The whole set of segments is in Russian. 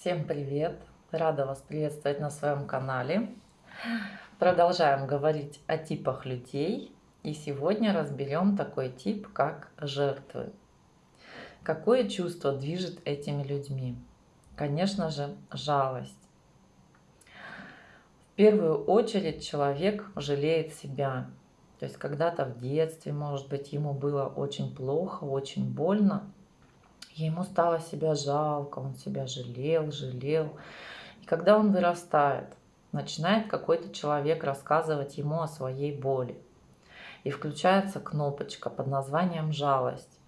Всем привет! Рада вас приветствовать на своем канале. Продолжаем говорить о типах людей. И сегодня разберем такой тип, как жертвы. Какое чувство движет этими людьми? Конечно же, жалость. В первую очередь человек жалеет себя. То есть когда-то в детстве, может быть, ему было очень плохо, очень больно, Ему стало себя жалко, он себя жалел, жалел. И когда он вырастает, начинает какой-то человек рассказывать ему о своей боли. И включается кнопочка под названием «жалость».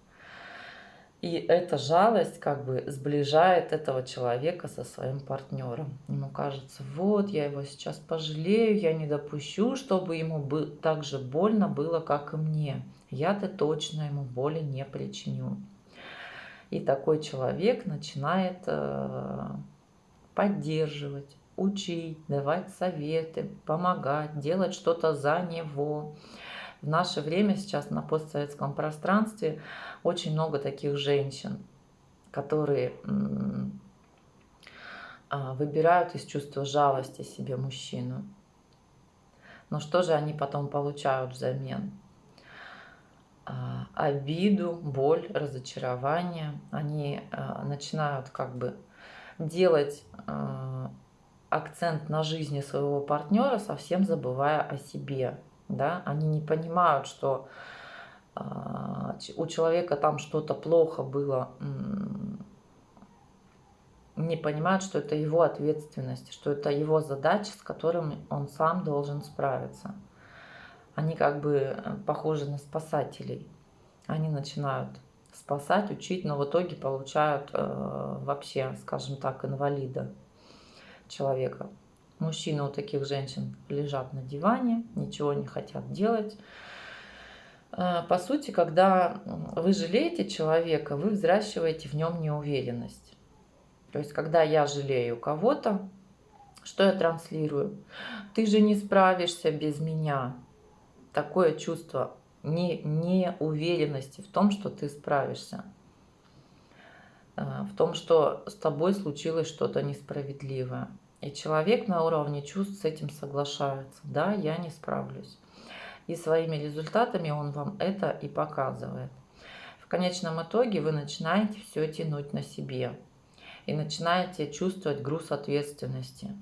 И эта жалость как бы сближает этого человека со своим партнером. Ему кажется, вот я его сейчас пожалею, я не допущу, чтобы ему так же больно было, как и мне. Я-то точно ему боли не причиню. И такой человек начинает э, поддерживать, учить, давать советы, помогать, делать что-то за него. В наше время сейчас на постсоветском пространстве очень много таких женщин, которые а, выбирают из чувства жалости себе мужчину. Но что же они потом получают взамен? А, обиду, боль, разочарование. Они а, начинают как бы делать а, акцент на жизни своего партнера, совсем забывая о себе. Да? Они не понимают, что у человека там что-то плохо было, не понимают, что это его ответственность, что это его задача, с которым он сам должен справиться они как бы э, похожи на спасателей. Они начинают спасать, учить, но в итоге получают э, вообще, скажем так, инвалида человека. Мужчины у таких женщин лежат на диване, ничего не хотят делать. Э, по сути, когда вы жалеете человека, вы взращиваете в нем неуверенность. То есть, когда я жалею кого-то, что я транслирую? Ты же не справишься без меня такое чувство не, неуверенности в том, что ты справишься. Э, в том, что с тобой случилось что-то несправедливое. И человек на уровне чувств с этим соглашается. Да, я не справлюсь. И своими результатами он вам это и показывает. В конечном итоге вы начинаете все тянуть на себе. И начинаете чувствовать груз ответственности.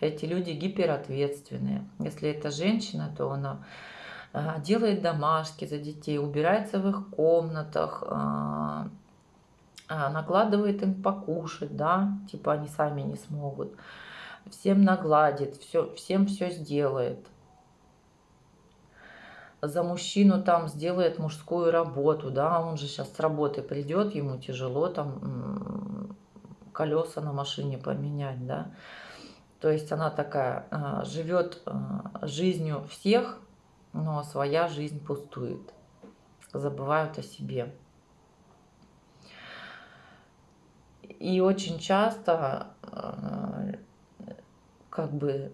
Эти люди гиперответственные. Если это женщина, то она делает домашки за детей, убирается в их комнатах, а, а, накладывает им покушать, да, типа они сами не смогут, всем нагладит, все, всем все сделает. За мужчину там сделает мужскую работу, да, он же сейчас с работы придет, ему тяжело там колеса на машине поменять, да. То есть она такая, живет жизнью всех, но своя жизнь пустует, забывают о себе. И очень часто э, как бы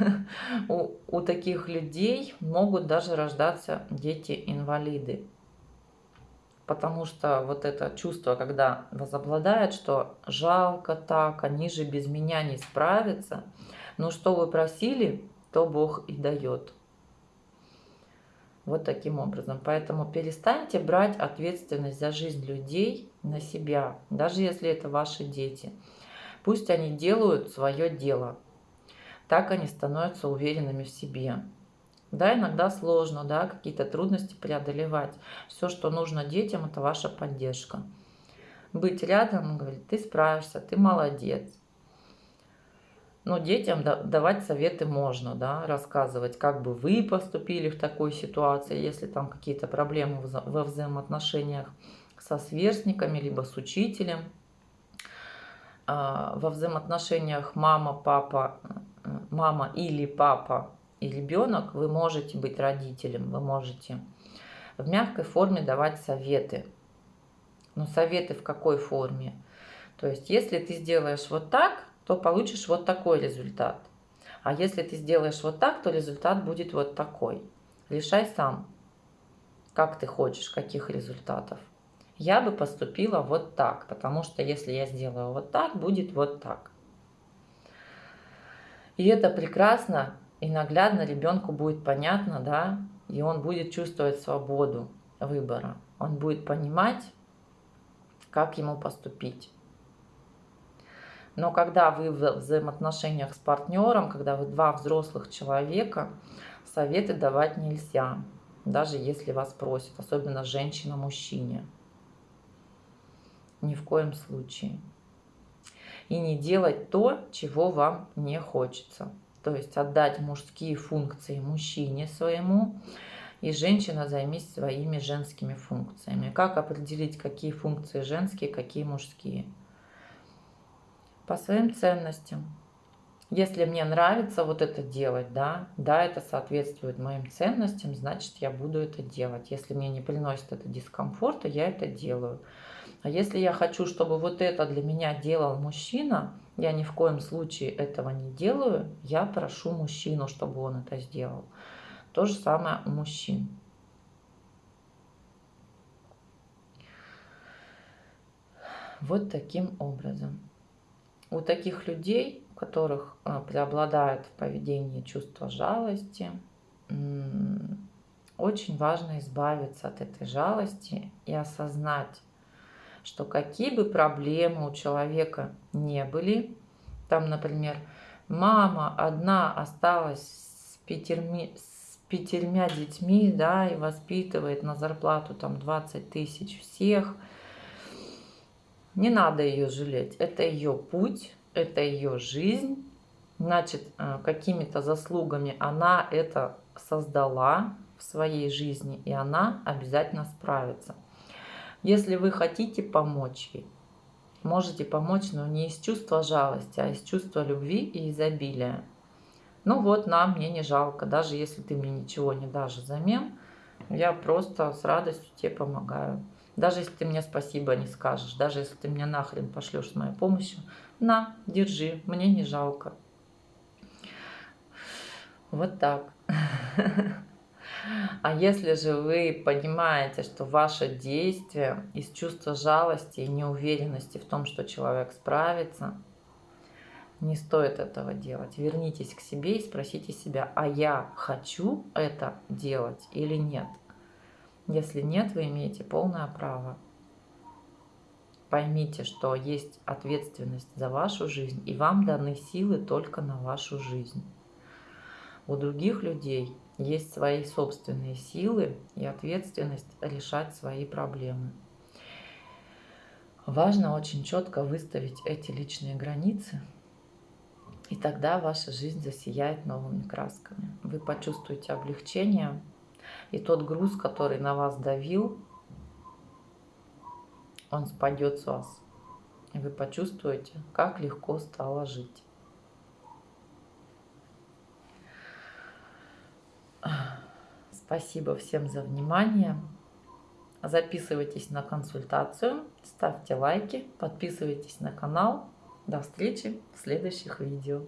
у, у таких людей могут даже рождаться дети-инвалиды. Потому что вот это чувство, когда возобладает, что жалко так, они же без меня не справятся. Но что вы просили, то Бог и дает. Вот таким образом. Поэтому перестаньте брать ответственность за жизнь людей на себя, даже если это ваши дети. Пусть они делают свое дело. Так они становятся уверенными в себе. Да, иногда сложно, да, какие-то трудности преодолевать. Все, что нужно детям, это ваша поддержка. Быть рядом, говорить, ты справишься, ты молодец. Но детям давать советы можно, да, рассказывать, как бы вы поступили в такой ситуации, если там какие-то проблемы во взаимоотношениях со сверстниками, либо с учителем. А, во взаимоотношениях мама, папа, мама или папа и ребенок вы можете быть родителем, вы можете в мягкой форме давать советы. Но советы в какой форме? То есть, если ты сделаешь вот так, то получишь вот такой результат. А если ты сделаешь вот так, то результат будет вот такой. Решай сам, как ты хочешь, каких результатов. я бы поступила вот так, потому что если я сделаю вот так, будет вот так. И это прекрасно и наглядно ребенку будет понятно, да, и он будет чувствовать свободу выбора. Он будет понимать, как ему поступить. Но когда вы в взаимоотношениях с партнером, когда вы два взрослых человека, советы давать нельзя, даже если вас просят, особенно женщина мужчине. Ни в коем случае. И не делать то, чего вам не хочется. То есть отдать мужские функции мужчине своему, и женщина займись своими женскими функциями. Как определить, какие функции женские, какие мужские? По своим ценностям. Если мне нравится вот это делать, да, да, это соответствует моим ценностям, значит, я буду это делать. Если мне не приносит это дискомфорта, я это делаю. А если я хочу, чтобы вот это для меня делал мужчина, я ни в коем случае этого не делаю, я прошу мужчину, чтобы он это сделал. То же самое у мужчин. Вот таким образом. У таких людей, у которых а, преобладает в поведении чувство жалости, очень важно избавиться от этой жалости и осознать, что какие бы проблемы у человека не были, там, например, мама одна осталась с пятерми, пятерьмя детьми, да, и воспитывает на зарплату там 20 тысяч всех, не надо ее жалеть. Это ее путь, это ее жизнь. Значит, э, какими-то заслугами она это создала в своей жизни, и она обязательно справится. Если вы хотите помочь ей, можете помочь, но не из чувства жалости, а из чувства любви и изобилия. Ну вот, на, мне не жалко, даже если ты мне ничего не дашь взамен, я просто с радостью тебе помогаю. Даже если ты мне спасибо не скажешь, даже если ты мне нахрен пошлешь с моей помощью, на, держи, мне не жалко. Вот так. А если же вы понимаете, что ваше действие из чувства жалости и неуверенности в том, что человек справится, не стоит этого делать. Вернитесь к себе и спросите себя, а я хочу это делать или нет? Если нет, вы имеете полное право. Поймите, что есть ответственность за вашу жизнь, и вам даны силы только на вашу жизнь. У других людей есть свои собственные силы и ответственность решать свои проблемы. Важно очень четко выставить эти личные границы – и тогда ваша жизнь засияет новыми красками. Вы почувствуете облегчение, и тот груз, который на вас давил, он спадет с вас. И вы почувствуете, как легко стало жить. Спасибо всем за внимание. Записывайтесь на консультацию, ставьте лайки, подписывайтесь на канал. До встречи в следующих видео.